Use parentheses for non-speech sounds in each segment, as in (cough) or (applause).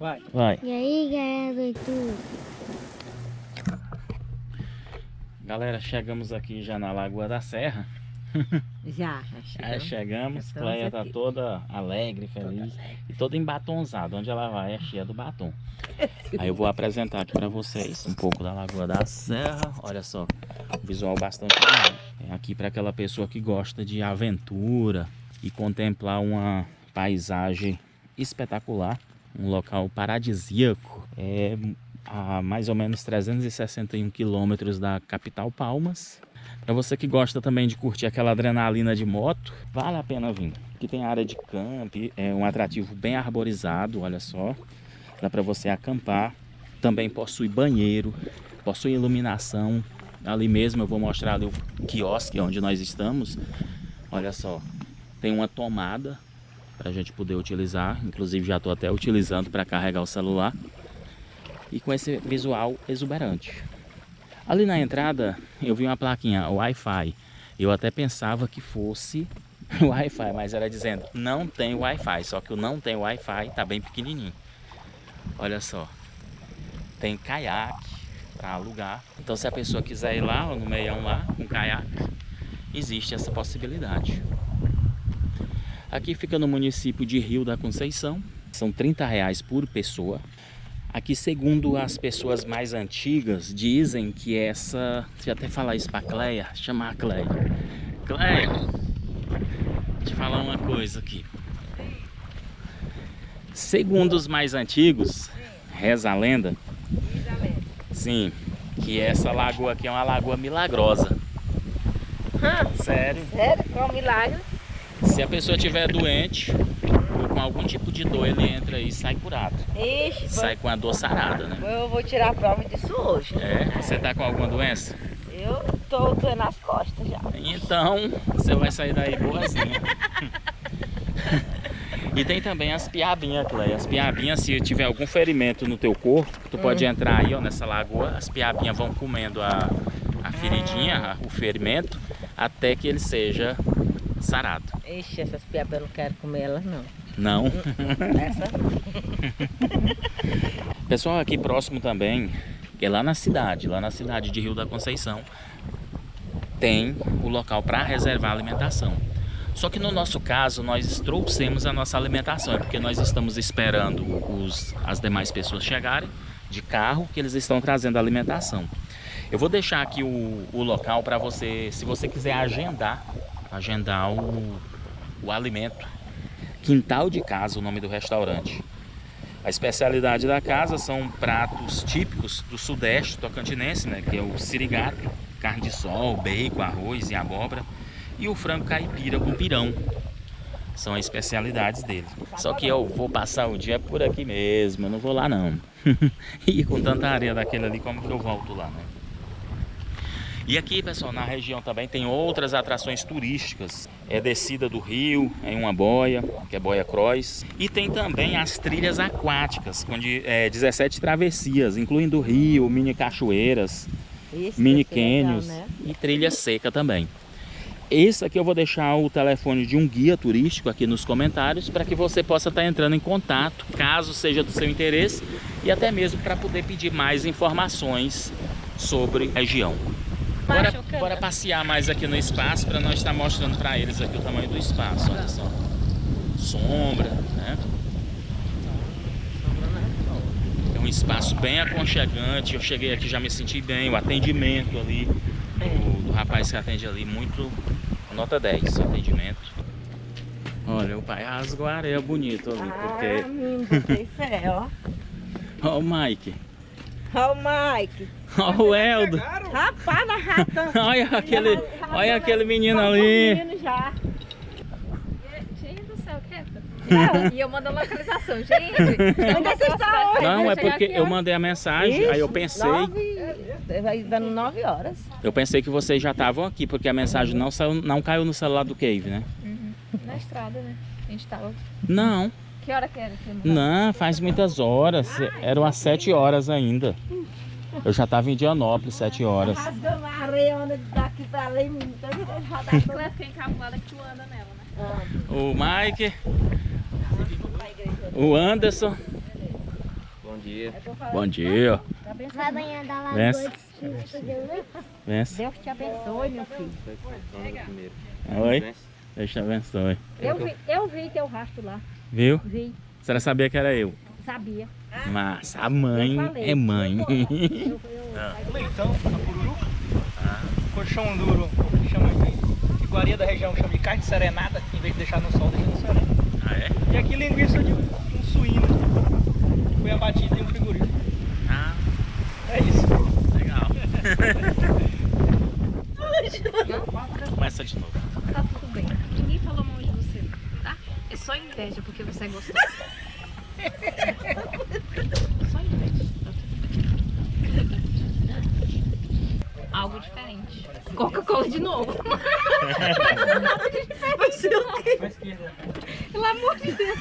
Vai. Vai. E aí, galera do YouTube? Galera, chegamos aqui já na Lagoa da Serra. (laughs) Já, já Já chegamos. chegamos. Já Cleia estamos tá toda alegre, feliz e toda embatonzada. Onde ela vai é cheia do batom. (laughs) Aí eu vou apresentar aqui pra vocês um pouco da Lagoa da Serra. Olha só, um visual bastante bonito. É aqui para aquela pessoa que gosta de aventura e contemplar uma paisagem espetacular, um local paradisíaco. É a mais ou menos 361 quilômetros da capital Palmas. Para você que gosta também de curtir aquela adrenalina de moto, vale a pena vir. Aqui tem área de camp, é um atrativo bem arborizado, olha só. Dá para você acampar. Também possui banheiro, possui iluminação. Ali mesmo eu vou mostrar ali o quiosque onde nós estamos. Olha só, tem uma tomada para a gente poder utilizar. Inclusive já estou até utilizando para carregar o celular. E com esse visual exuberante. Ali na entrada eu vi uma plaquinha Wi-Fi. Eu até pensava que fosse (laughs) Wi-Fi, mas era dizendo não tem Wi-Fi. Só que o não tem Wi-Fi tá bem pequenininho. Olha só, tem caiaque para alugar. Então se a pessoa quiser ir lá, no meião lá, com caiaque, existe essa possibilidade. Aqui fica no município de Rio da Conceição. São 30 reais por pessoa. Aqui, segundo as pessoas mais antigas, dizem que essa... Deixa eu até falar isso pra Cleia, chamar a Cleia. Cleia, deixa eu falar uma coisa aqui. Segundo os mais antigos, reza a lenda, sim, que essa lagoa aqui é uma lagoa milagrosa. Sério. Sério? Qual milagre? Se a pessoa estiver doente ou com algum tipo de dor, ele entra e sai curado. Ixi, Sai com a dor sarada, né? eu vou tirar a prova disso hoje. É? Você tá com alguma doença? Eu tô doendo as costas já. Então, você vai sair daí boazinha. e tem também as piabinhas, Cleia. As piabinhas, se tiver algum ferimento no teu corpo, tu pode entrar aí, ó, nessa lagoa. As piabinhas vão comendo a, a feridinha, a- o ferimento, até que ele seja sarado. Ixi, essas piabas eu não quero comer elas não. Não? Essa (laughs) Pessoal, aqui próximo também, que é lá na cidade, lá na cidade de Rio da Conceição, tem o local para reservar alimentação. Só que no nosso caso, nós trouxemos a nossa alimentação, é porque nós estamos esperando os, as demais pessoas chegarem de carro, que eles estão trazendo a alimentação. Eu vou deixar aqui o, o local para você, se você quiser agendar, agendar o, o alimento. Quintal de Casa, o nome do restaurante. A especialidade da casa são pratos típicos do sudeste tocantinense, né? Que é o sirigato, carne de sol, bacon, arroz e abóbora. E o frango caipira com pirão. São as especialidades dele. Só que eu vou passar o dia por aqui mesmo, eu não vou lá não. (laughs) e com tanta areia daquele ali, como que eu volto lá, né? E aqui, pessoal, na região também tem outras atrações turísticas. É descida do rio em uma boia, que é boia cross. E tem também as trilhas aquáticas, com de, é, 17 travessias, incluindo rio, mini cachoeiras, Isso mini legal, cânions né? e trilha seca também. Esse aqui eu vou deixar o telefone de um guia turístico aqui nos comentários para que você possa estar entrando em contato, caso seja do seu interesse, e até mesmo para poder pedir mais informações sobre a região. Bora, bora passear mais aqui no espaço para nós estar mostrando para eles aqui o tamanho do espaço, olha só. Sombra, né? É um espaço bem aconchegante. Eu cheguei aqui já me senti bem. O atendimento ali do, do rapaz que atende ali, muito nota 10 o atendimento. Olha, o pai rasgou a areia bonito ali, Ah, porque. menino, botei fé, ó. (laughs) Ó o Mike, Ó o Mike. ó o Eldo. Rapaz, na rata. (laughs) Olha aquele, olha aquele menino ali. Menino já. Gente do céu, quieta. E eu mando a localização, gente. Onde está hoje? Não, é porque eu mandei a mensagem, aí eu pensei, Nove, vai dando nove horas. eu pensei que vocês já estavam aqui, porque a mensagem não saiu, não caiu no celular do Cave, né? Na estrada, né? A gente tava. Não, Que hora que era? Não... faz muitas horas, eram as 7 horas ainda. Eu já estava em Dianópolis, 7 horas. Rasgando a areia daqui pra lá. Tá encabulada que tu anda nela, né? O Mike, o Anderson, dia. Bom dia. Vai banhar da lagoa Vence. Vence. Deus te abençoe, meu filho. primeiro. Oi. Deus te abençoe. Eu vi, eu vi teu rastro lá. Viu? Vi, A senhora sabia que era eu. sabia. Mas a mãe é mãe. Eu, (laughs) eu, Leitão, a Pururu. Colchão duro, chama de iguaria da região, chama de carne serenada, em vez de deixar no sol, deixa no sereno. ah, é? E aqui linguiça de um, um suíno, que foi abatido em um frigorífico. Ah, É isso. legal. (laughs) Começa de novo. Tá tudo bem. Ninguém falou mal de você? É só inveja porque você é gostoso. só inveja. Algo diferente. Coca-Cola de novo. Pra esquerda. Pelo amor de Deus.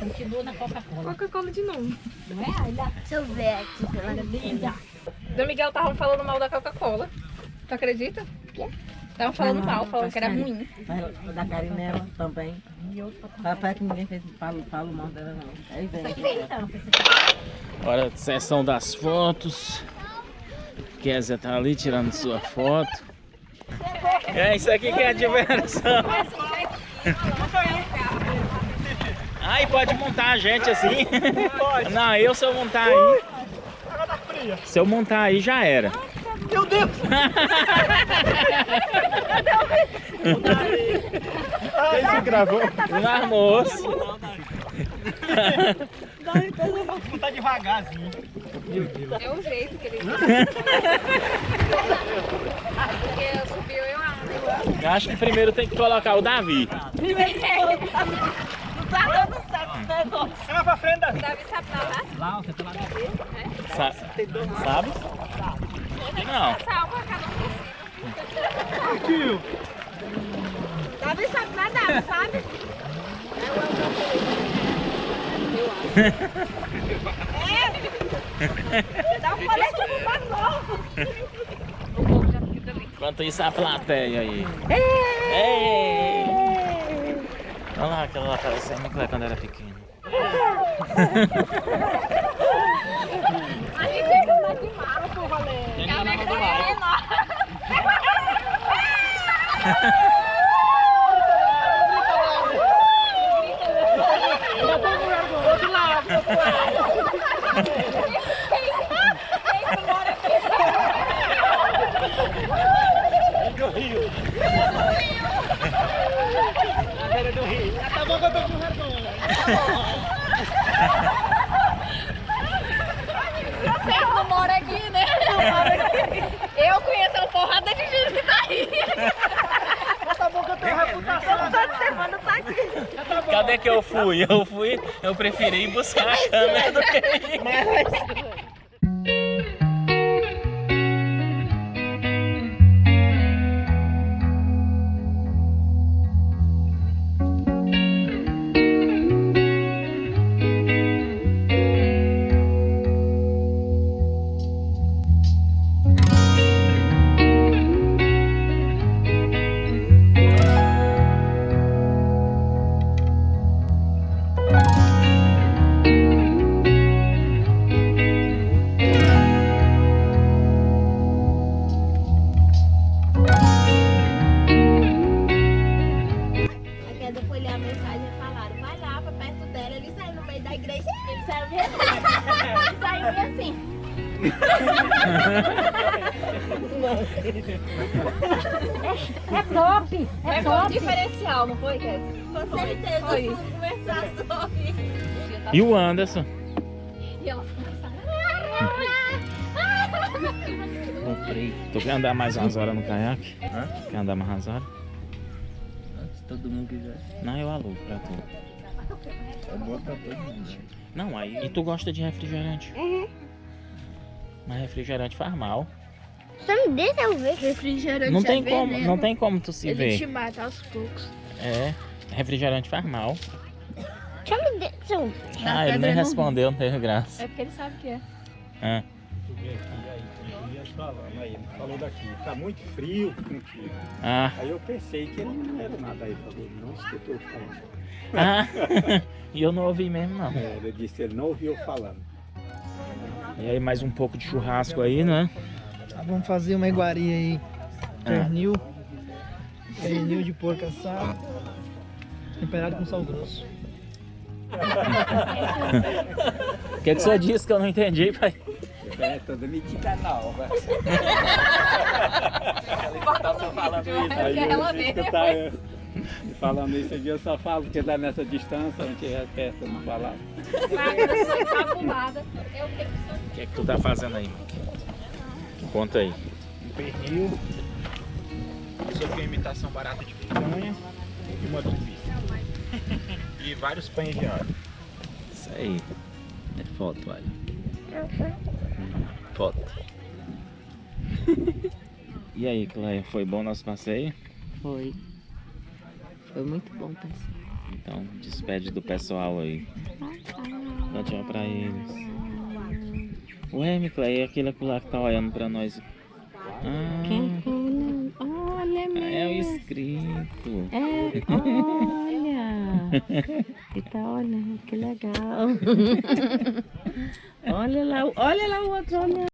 continua na Coca-Cola. Coca-Cola de novo. Não é? Olha, Deixa eu ver aqui pela linda. Do Miguel estavam falando mal da Coca-Cola. Tu acredita? Estavam falando mal, falando que era ruim. Da Carinela também. Papai que ninguém fez falo, falo mal dela não. Aí vem. Hora de sessão das fotos. Kézia tá ali tirando sua foto. É isso aqui que é a diversão. Ai, pode montar a gente assim. Não, eu se eu montar aí. Se eu montar aí já era. Meu Deus! (laughs) Quem se gravou? No almoço. Vou tá devagarzinho. É o jeito que ele (laughs) Porque subiu eu amo. Eu acho que primeiro tem que colocar o Davi. Vai lá pra frente, Davi. Davi sabe nadar? Lá, você tá lá dentro. Sa sabe? Não. Salva cada um. Tio. Davi sabe nadar, sabe? É. Dá um colete pro mais novo. Enquanto isso, a plateia aí. Ei! Olha lá aquela lá parecendo muito lá quando era pequena. A gente é mais de mala, pô, Valéria. Caneca é menor. (laughs) Do Rio. A beira do Rio. Ah, tá bom que eu tô com vergonha. Vocês não moram aqui, né? Eu conheço uma porrada de gente que tá aí. Tá bom que eu tenho reputação. Toda semana tá aqui. Cadê que eu fui? Eu fui, eu preferi buscar a câmera do que ir. Diferencial, não foi, Kézia? Com certeza, Foi. conversar sobre. E o Anderson? E ela Tu quer andar mais umas horas no caiaque? Hã? Quer andar mais umas horas? Se todo mundo quiser. Não, eu alugo pra tu. É bom pra todo mundo. né? Não, aí. E tu gosta de refrigerante? Uhum. Mas refrigerante faz mal. Só me deixa eu ver. Refrigerante Não tem como, não tem como tu se ver. mata aos poucos. É, refrigerante faz mal. Ah, ele nem respondeu, não teve graça. É porque ele sabe o que é. Ah, aí, ele falou daqui, tá muito frio contigo. ah, Aí eu pensei que ele não era nada aí, falou, não escutou falando. ah. (laughs) E eu não ouvi mesmo, não. É, ele disse, ele não ouviu falando. E aí mais um pouco de churrasco aí, né? Ah, Vamos fazer uma iguaria aí. Ah. Pernil. Pernil de porco assado. Temperado com sal grosso. O (laughs) que, que você disse que eu não entendi, pai? É, toda mentira nova. Aí É ela eu vi que mesmo. tá, é, falando isso aqui, eu só falo porque dá nessa distância, a gente é perto, não falar. Que O que, que tu tá fazendo aí, mano? Conta aí. Um pernil. Aqui é imitação barata de picanha e uma linguiça. (laughs) E vários pães de alho. Isso aí. É foto, olha. Foto. (laughs) E aí, Cleia, foi bom nosso passeio? Foi. Foi muito bom, pessoal. Então, despede do pessoal aí. Dá tchau pra eles. Ué, Cleia, aquele lá que tá olhando pra nós. Ah, Quem tá olhando? Olha, ah, é o mesmo. inscrito. É, olha. (laughs) E tá olhando, que legal. (laughs) olha lá, olha lá o outro olhando.